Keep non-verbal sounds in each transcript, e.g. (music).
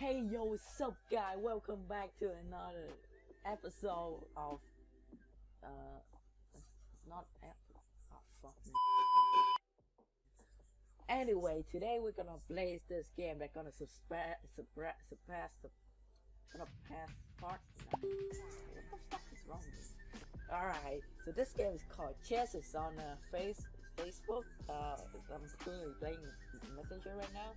Hey yo, what's up, guy? Welcome back to another episode of uh, it's, not. Oh fuck me. Anyway, today we're gonna play this game that's gonna surpass, surpass, surpass the, gonna pass part. What the fuck is wrong with me? All right, so this game is called Chess. It's on uh, face Facebook. Uh, I'm currently playing Messenger right now.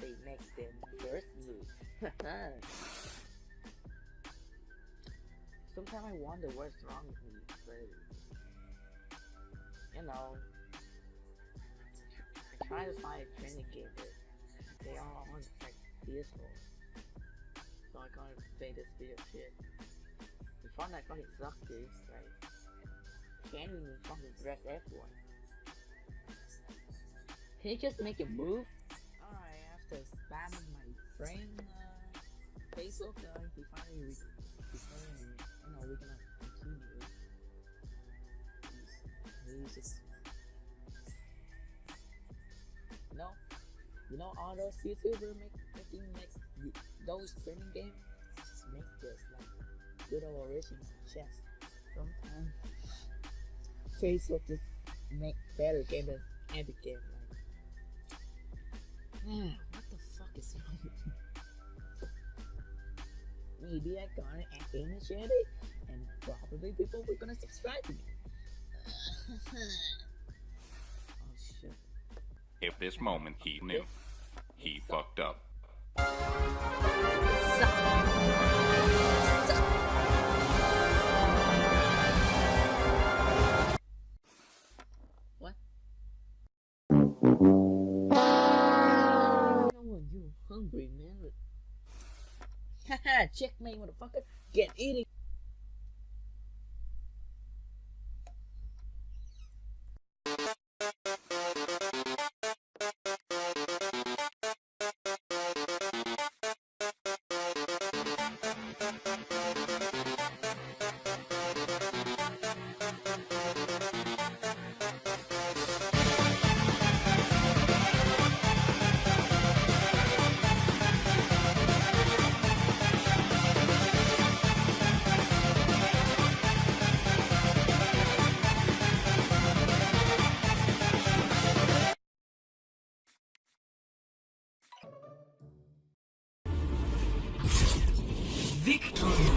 They make them first move. (laughs) Sometimes I wonder what's wrong with me, but you know, I try to find a training game, but they all aren't like peaceful so I can't play this video shit. The Fortnite fucking sucks, dude. Like, can't even fucking press F1. Can you just make a move? Alright, after spamming my friend uh, Facebook, uh, he finally, he finally, you know, gonna continue. He's, he's just, you know, you know all those YouTubers make, making like those training games just make this like good old original chess. Sometimes (laughs) Facebook just make better game than Epic game. Man, what the fuck is wrong with me? Maybe I got an energetic, and probably people were gonna subscribe to me. (laughs) oh shit. If this moment he knew, he fucked up. (laughs) Haha, me, motherfucker. Get eating. Victory!